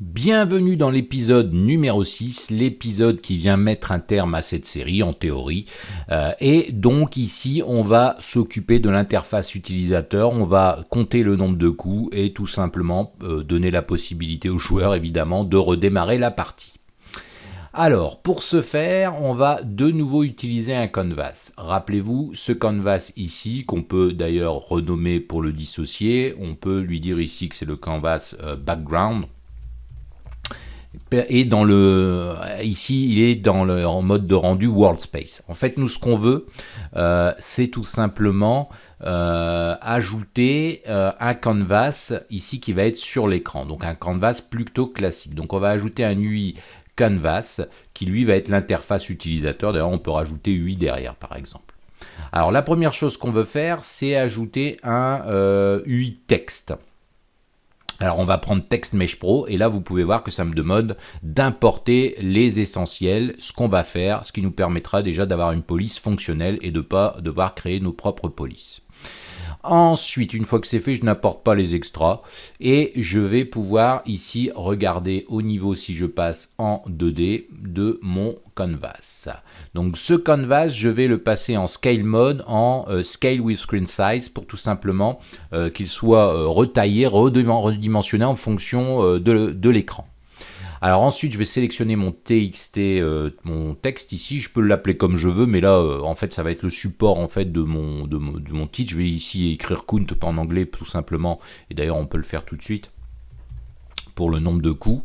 Bienvenue dans l'épisode numéro 6, l'épisode qui vient mettre un terme à cette série en théorie. Euh, et donc ici, on va s'occuper de l'interface utilisateur, on va compter le nombre de coups et tout simplement euh, donner la possibilité aux joueurs évidemment de redémarrer la partie. Alors, pour ce faire, on va de nouveau utiliser un canvas. Rappelez-vous, ce canvas ici, qu'on peut d'ailleurs renommer pour le dissocier, on peut lui dire ici que c'est le canvas euh, background, et dans le ici il est dans le en mode de rendu world space. En fait nous ce qu'on veut euh, c'est tout simplement euh, ajouter euh, un canvas ici qui va être sur l'écran donc un canvas plutôt classique. Donc on va ajouter un UI canvas qui lui va être l'interface utilisateur. D'ailleurs on peut rajouter UI derrière par exemple. Alors la première chose qu'on veut faire c'est ajouter un UI texte. Alors on va prendre Text Mesh Pro et là vous pouvez voir que ça me demande d'importer les essentiels, ce qu'on va faire, ce qui nous permettra déjà d'avoir une police fonctionnelle et de ne pas devoir créer nos propres polices. Ensuite, une fois que c'est fait, je n'apporte pas les extras et je vais pouvoir ici regarder au niveau si je passe en 2D de mon canvas. Donc ce canvas, je vais le passer en scale mode, en euh, scale with screen size pour tout simplement euh, qu'il soit euh, retaillé, redimensionné en fonction de l'écran. Alors ensuite, je vais sélectionner mon TXT, euh, mon texte ici. Je peux l'appeler comme je veux, mais là, euh, en fait, ça va être le support en fait de mon, titre. Je vais ici écrire count en anglais tout simplement. Et d'ailleurs, on peut le faire tout de suite pour le nombre de coups.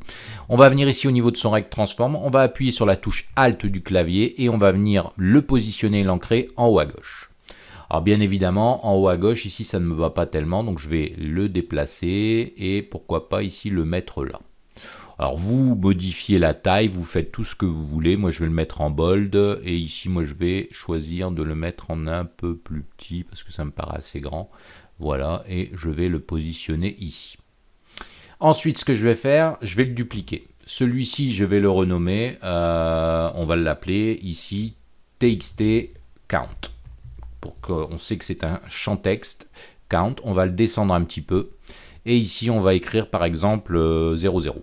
On va venir ici au niveau de son rect transform. On va appuyer sur la touche Alt du clavier et on va venir le positionner et l'ancrer en haut à gauche. Alors bien évidemment, en haut à gauche, ici, ça ne me va pas tellement, donc je vais le déplacer et pourquoi pas ici le mettre là. Alors vous modifiez la taille, vous faites tout ce que vous voulez. Moi je vais le mettre en bold et ici moi je vais choisir de le mettre en un peu plus petit parce que ça me paraît assez grand. Voilà et je vais le positionner ici. Ensuite ce que je vais faire, je vais le dupliquer. Celui-ci je vais le renommer, euh, on va l'appeler ici txt count. Pour qu'on sait que c'est un champ texte count, on va le descendre un petit peu. Et ici on va écrire par exemple 00.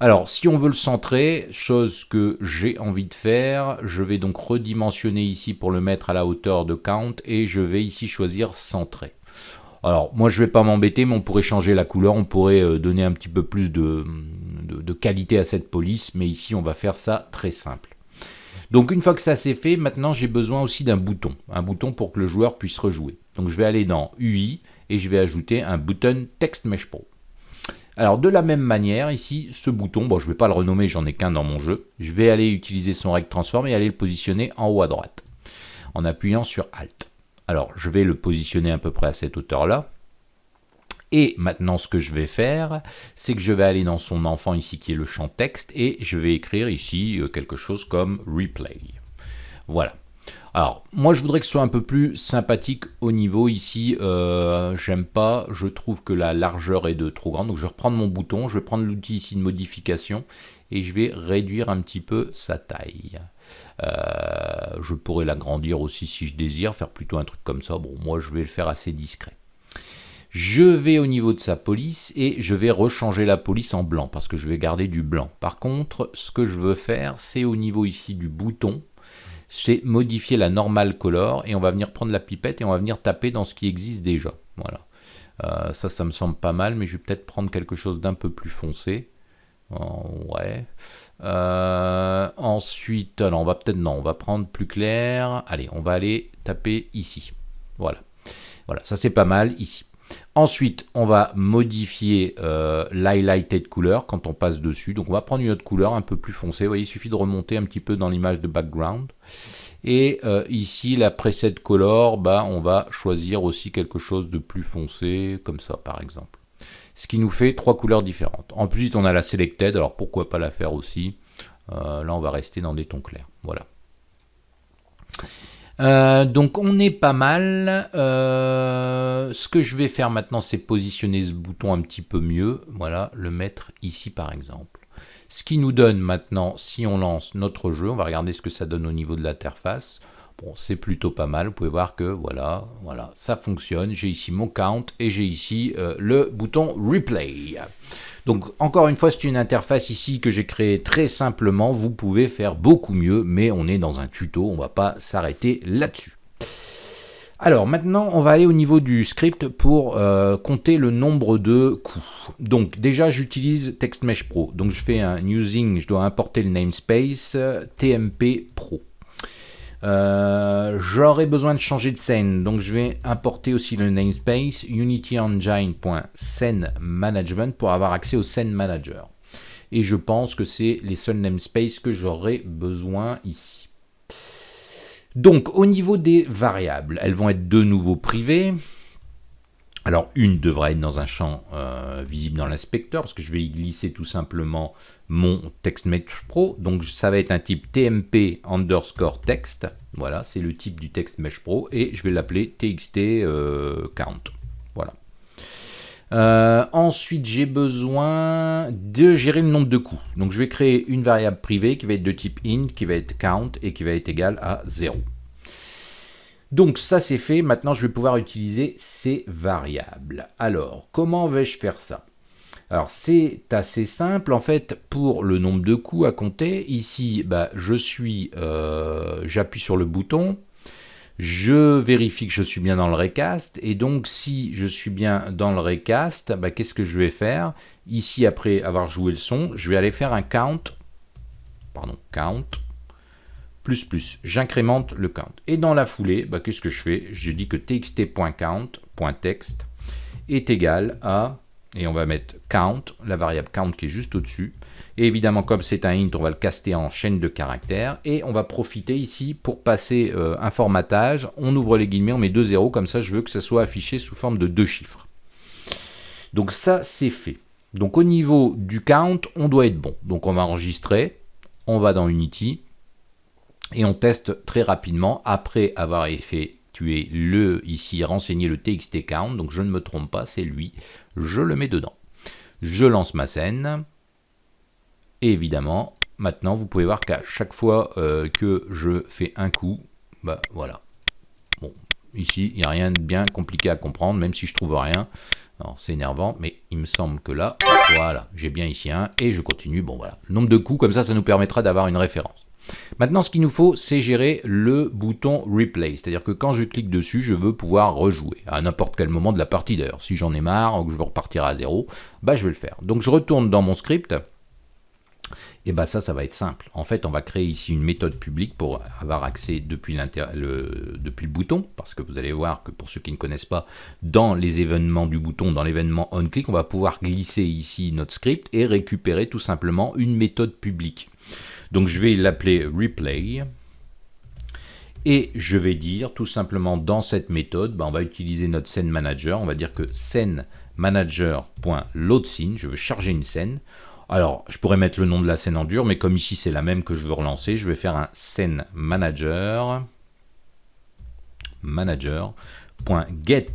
Alors, si on veut le centrer, chose que j'ai envie de faire, je vais donc redimensionner ici pour le mettre à la hauteur de count et je vais ici choisir centrer. Alors, moi je ne vais pas m'embêter, mais on pourrait changer la couleur, on pourrait euh, donner un petit peu plus de, de qualité à cette police, mais ici on va faire ça très simple. Donc une fois que ça c'est fait, maintenant j'ai besoin aussi d'un bouton, un bouton pour que le joueur puisse rejouer. Donc je vais aller dans UI et je vais ajouter un bouton Text Mesh Pro. Alors de la même manière, ici, ce bouton, bon je ne vais pas le renommer, j'en ai qu'un dans mon jeu, je vais aller utiliser son rect transform et aller le positionner en haut à droite, en appuyant sur Alt. Alors je vais le positionner à peu près à cette hauteur-là, et maintenant, ce que je vais faire, c'est que je vais aller dans son enfant ici, qui est le champ texte, et je vais écrire ici euh, quelque chose comme replay. Voilà. Alors, moi je voudrais que ce soit un peu plus sympathique au niveau ici, euh, j'aime pas, je trouve que la largeur est de trop grande, donc je vais reprendre mon bouton, je vais prendre l'outil ici de modification, et je vais réduire un petit peu sa taille. Euh, je pourrais l'agrandir aussi si je désire, faire plutôt un truc comme ça, bon moi je vais le faire assez discret. Je vais au niveau de sa police et je vais rechanger la police en blanc parce que je vais garder du blanc. Par contre, ce que je veux faire, c'est au niveau ici du bouton, c'est modifier la normal color et on va venir prendre la pipette et on va venir taper dans ce qui existe déjà. Voilà. Euh, ça, ça me semble pas mal, mais je vais peut-être prendre quelque chose d'un peu plus foncé. ouais. Euh, ensuite, alors on va peut-être, non, on va prendre plus clair. Allez, on va aller taper ici. Voilà. Voilà, ça c'est pas mal ici. Ensuite, on va modifier euh, l'highlighted couleur quand on passe dessus. Donc on va prendre une autre couleur un peu plus foncée. Vous voyez, il suffit de remonter un petit peu dans l'image de background. Et euh, ici, la preset color, bah, on va choisir aussi quelque chose de plus foncé, comme ça par exemple. Ce qui nous fait trois couleurs différentes. En plus, on a la selected, alors pourquoi pas la faire aussi? Euh, là, on va rester dans des tons clairs. Voilà. Euh, donc on est pas mal. Euh, ce que je vais faire maintenant, c'est positionner ce bouton un petit peu mieux. Voilà, le mettre ici par exemple. Ce qui nous donne maintenant, si on lance notre jeu, on va regarder ce que ça donne au niveau de l'interface. Bon, c'est plutôt pas mal. Vous pouvez voir que voilà, voilà, ça fonctionne. J'ai ici mon count et j'ai ici euh, le bouton replay. Donc encore une fois, c'est une interface ici que j'ai créée très simplement. Vous pouvez faire beaucoup mieux, mais on est dans un tuto, on va pas s'arrêter là-dessus. Alors maintenant, on va aller au niveau du script pour euh, compter le nombre de coups. Donc déjà, j'utilise TextMesh Pro. Donc je fais un using, je dois importer le namespace TMP Pro. Euh, j'aurai besoin de changer de scène, donc je vais importer aussi le namespace unityengine.scene pour avoir accès au scene manager. Et je pense que c'est les seuls namespaces que j'aurai besoin ici. Donc, au niveau des variables, elles vont être de nouveau privées. Alors, une devra être dans un champ euh, visible dans l'inspecteur, parce que je vais y glisser tout simplement mon TextMesh Pro. Donc, ça va être un type TMP underscore text. Voilà, c'est le type du TextMesh Pro. Et je vais l'appeler TXT euh, count. Voilà. Euh, ensuite, j'ai besoin de gérer le nombre de coups. Donc, je vais créer une variable privée qui va être de type int, qui va être count et qui va être égale à 0. Donc, ça c'est fait. Maintenant, je vais pouvoir utiliser ces variables. Alors, comment vais-je faire ça? Alors c'est assez simple en fait pour le nombre de coups à compter. Ici, bah, je suis, euh, j'appuie sur le bouton, je vérifie que je suis bien dans le recast, et donc si je suis bien dans le recast, bah, qu'est-ce que je vais faire? Ici, après avoir joué le son, je vais aller faire un count, pardon, count, plus plus, j'incrémente le count. Et dans la foulée, bah, qu'est-ce que je fais? Je dis que txt.count.text est égal à, et on va mettre count, la variable count qui est juste au-dessus, et évidemment, comme c'est un int, on va le caster en chaîne de caractères. Et on va profiter ici pour passer euh, un formatage. On ouvre les guillemets, on met deux zéros. Comme ça, je veux que ça soit affiché sous forme de deux chiffres. Donc ça, c'est fait. Donc au niveau du count, on doit être bon. Donc on va enregistrer. On va dans Unity. Et on teste très rapidement après avoir effectué le, ici, renseigner le txt count. Donc je ne me trompe pas, c'est lui. Je le mets dedans. Je lance ma scène. Et évidemment, maintenant, vous pouvez voir qu'à chaque fois euh, que je fais un coup, bah voilà. Bon, ici, il n'y a rien de bien compliqué à comprendre, même si je trouve rien. c'est énervant, mais il me semble que là, voilà, j'ai bien ici un, et je continue. Bon, voilà. Nombre de coups, comme ça, ça nous permettra d'avoir une référence. Maintenant, ce qu'il nous faut, c'est gérer le bouton Replay. C'est-à-dire que quand je clique dessus, je veux pouvoir rejouer à n'importe quel moment de la partie d'ailleurs. Si j'en ai marre ou que je veux repartir à zéro, bah, je vais le faire. Donc, je retourne dans mon script. Et bien ça, ça va être simple. En fait, on va créer ici une méthode publique pour avoir accès depuis, le, depuis le bouton, parce que vous allez voir que pour ceux qui ne connaissent pas, dans les événements du bouton, dans l'événement onClick, on va pouvoir glisser ici notre script et récupérer tout simplement une méthode publique. Donc je vais l'appeler replay. Et je vais dire tout simplement dans cette méthode, ben, on va utiliser notre scène manager. On va dire que scène manager.loadScene, je veux charger une scène. Alors, je pourrais mettre le nom de la scène en dur, mais comme ici c'est la même que je veux relancer, je vais faire un scène manager manager.get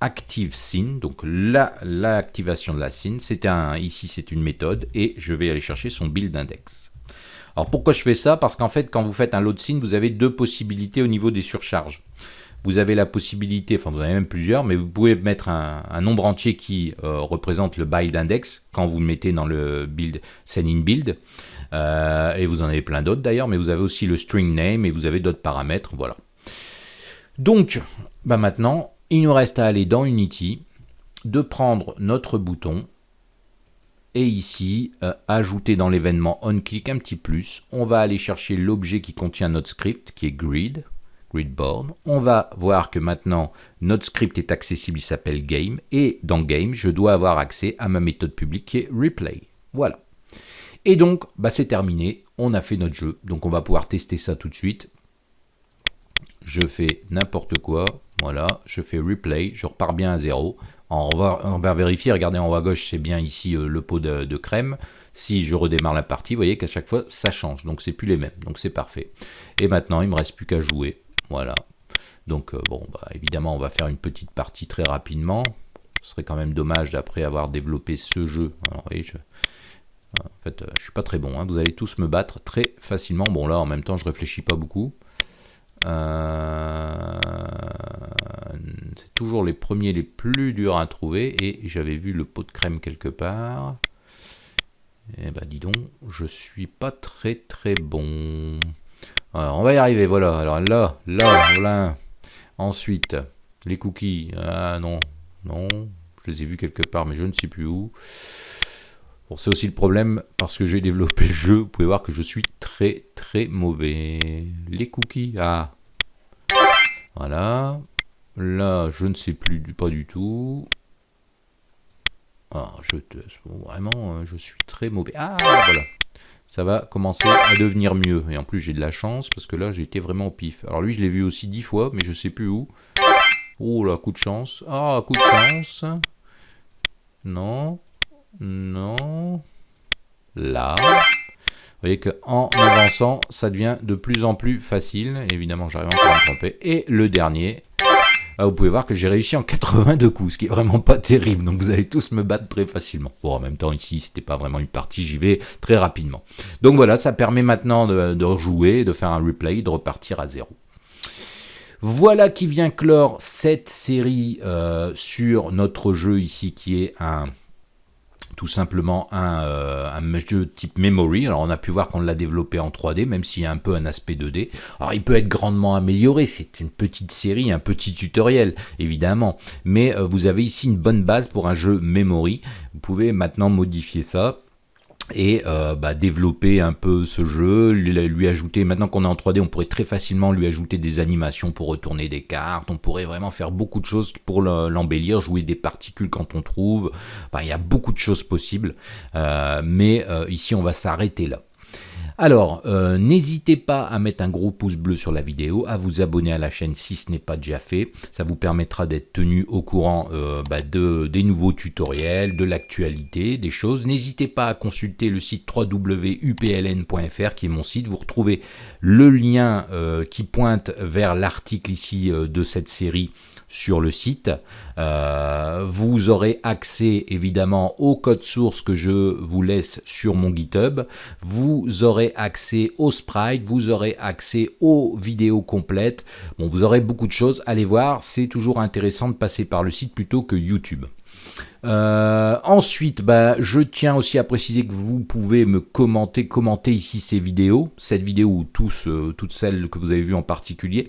active donc l'activation de la scene, c'est un, ici c'est une méthode, et je vais aller chercher son build index. Alors pourquoi je fais ça? Parce qu'en fait, quand vous faites un load scene, vous avez deux possibilités au niveau des surcharges vous avez la possibilité, enfin vous en avez même plusieurs, mais vous pouvez mettre un, nombre entier qui euh, représente le build index quand vous le mettez dans le build, send in build. Euh, et vous en avez plein d'autres d'ailleurs, mais vous avez aussi le string name et vous avez d'autres paramètres, voilà. Donc, bah maintenant, il nous reste à aller dans Unity, de prendre notre bouton, et ici, euh, ajouter dans l'événement onClick un petit plus. On va aller chercher l'objet qui contient notre script, qui est grid, gridboard. On va voir que maintenant notre script est accessible, il s'appelle game, et dans game, je dois avoir accès à ma méthode publique qui est replay. Voilà. Et donc, bah, c'est terminé, on a fait notre jeu, donc on va pouvoir tester ça tout de suite. Je fais n'importe quoi, voilà, je fais replay, je repars bien à zéro. On va, vérifier, regardez en haut à gauche, c'est bien ici euh, le pot de, crème. Si je redémarre la partie, vous voyez qu'à chaque fois, ça change. Donc, c'est plus les mêmes. Donc, c'est parfait. Et maintenant, il me reste plus qu'à jouer. Voilà. Donc euh, bon, bah, évidemment, on va faire une petite partie très rapidement. Ce serait quand même dommage d'après avoir développé ce jeu. Je... En fait, je suis pas très bon. Hein. Vous allez tous me battre très facilement. Bon, là, en même temps, je réfléchis pas beaucoup. C'est toujours les premiers les plus durs à trouver. Et j'avais vu le pot de crème quelque part. Eh ben dis donc, je suis pas très très bon. Alors on va y arriver, voilà. Alors là, là, voilà. Ensuite, les cookies. Ah non, non. Je les ai vus quelque part, mais je ne sais plus où. Bon, c'est aussi le problème parce que j'ai développé le jeu. Vous pouvez voir que je suis très très mauvais. Les cookies, ah. Voilà. Là, je ne sais plus, pas du tout. Ah, je te, vraiment, euh, je suis très mauvais. Ah, voilà. Ça va commencer à devenir mieux. Et en plus, j'ai de la chance parce que là, j'ai été vraiment au pif. Alors lui, je l'ai vu aussi dix fois, mais je sais plus où. Oh là, coup de chance. Ah, coup de chance. Non. Non. Là. Vous voyez qu'en avançant, ça devient de plus en plus facile. Évidemment, j'arrive encore à me tromper. Et le dernier, ah, vous pouvez voir que j'ai réussi en 82 coups, ce qui est vraiment pas terrible. Donc vous allez tous me battre très facilement. Bon, en même temps, ici, c'était pas vraiment une partie, j'y vais très rapidement. Donc voilà, ça permet maintenant de, rejouer, de faire un replay, de repartir à zéro. Voilà qui vient clore cette série euh, sur notre jeu ici qui est un tout simplement un, jeu type memory. Alors on a pu voir qu'on l'a développé en 3D, même s'il y a un peu un aspect 2D. Alors il peut être grandement amélioré, c'est une petite série, un petit tutoriel, évidemment. Mais euh, vous avez ici une bonne base pour un jeu memory. Vous pouvez maintenant modifier ça et euh, bah, développer un peu ce jeu, lui, ajouter, maintenant qu'on est en 3D, on pourrait très facilement lui ajouter des animations pour retourner des cartes, on pourrait vraiment faire beaucoup de choses pour l'embellir, jouer des particules quand on trouve, il y a beaucoup de choses possibles, euh, mais euh, ici on va s'arrêter là. Alors, euh, n'hésitez pas à mettre un gros pouce bleu sur la vidéo, à vous abonner à la chaîne si ce n'est pas déjà fait. Ça vous permettra d'être tenu au courant euh, bah, de, des nouveaux tutoriels, de l'actualité, des choses. N'hésitez pas à consulter le site www.upln.fr qui est mon site. Vous retrouvez le lien euh, qui pointe vers l'article ici de cette série sur le site. Euh, vous aurez accès évidemment au code source que je vous laisse sur mon GitHub. Vous aurez accès aux sprites, vous aurez accès aux vidéos complètes. Bon, vous aurez beaucoup de choses. Allez voir, c'est toujours intéressant de passer par le site plutôt que YouTube. Euh, ensuite, bah, je tiens aussi à préciser que vous pouvez me commenter, commenter ici ces vidéos, cette vidéo ou tous, euh, toutes celles que vous avez vues en particulier.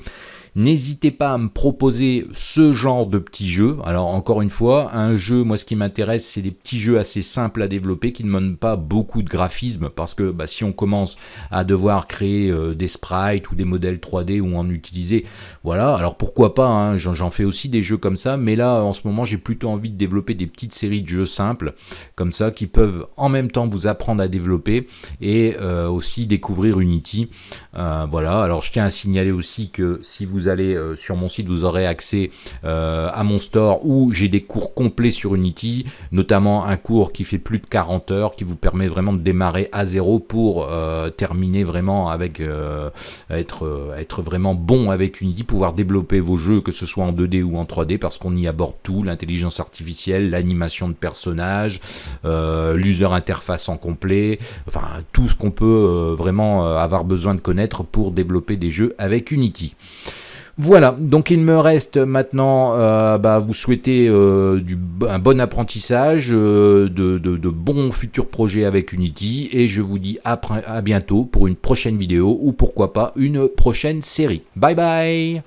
N'hésitez pas à me proposer ce genre de petits jeux. Alors encore une fois, un jeu, moi ce qui m'intéresse, c'est des petits jeux assez simples à développer qui ne demandent pas beaucoup de graphisme parce que bah, si on commence à devoir créer euh, des sprites ou des modèles 3D ou en utiliser, voilà. Alors pourquoi pas, hein, j'en fais aussi des jeux comme ça, mais là en ce moment j'ai plutôt envie de développer des petites séries de jeux simples comme ça qui peuvent en même temps vous apprendre à développer et euh, aussi découvrir Unity. Euh, voilà. Alors je tiens à signaler aussi que si vous allez euh, sur mon site, vous aurez accès à mon store où j'ai des cours complets sur Unity, notamment un cours qui fait plus de 40 heures, qui vous permet vraiment de démarrer à zéro pour terminer vraiment avec être, être vraiment bon avec Unity, pouvoir développer vos jeux, que ce soit en 2D ou en 3D, parce qu'on y aborde tout, l'intelligence artificielle, l'animation de personnages, l'user interface en complet, enfin tout ce qu'on peut vraiment avoir besoin de connaître pour développer des jeux avec Unity. Voilà, donc il me reste maintenant euh, bah, vous souhaiter euh, un bon apprentissage, euh, de, bons futurs projets avec Unity, et je vous dis à bientôt pour une prochaine vidéo, ou pourquoi pas une prochaine série. Bye bye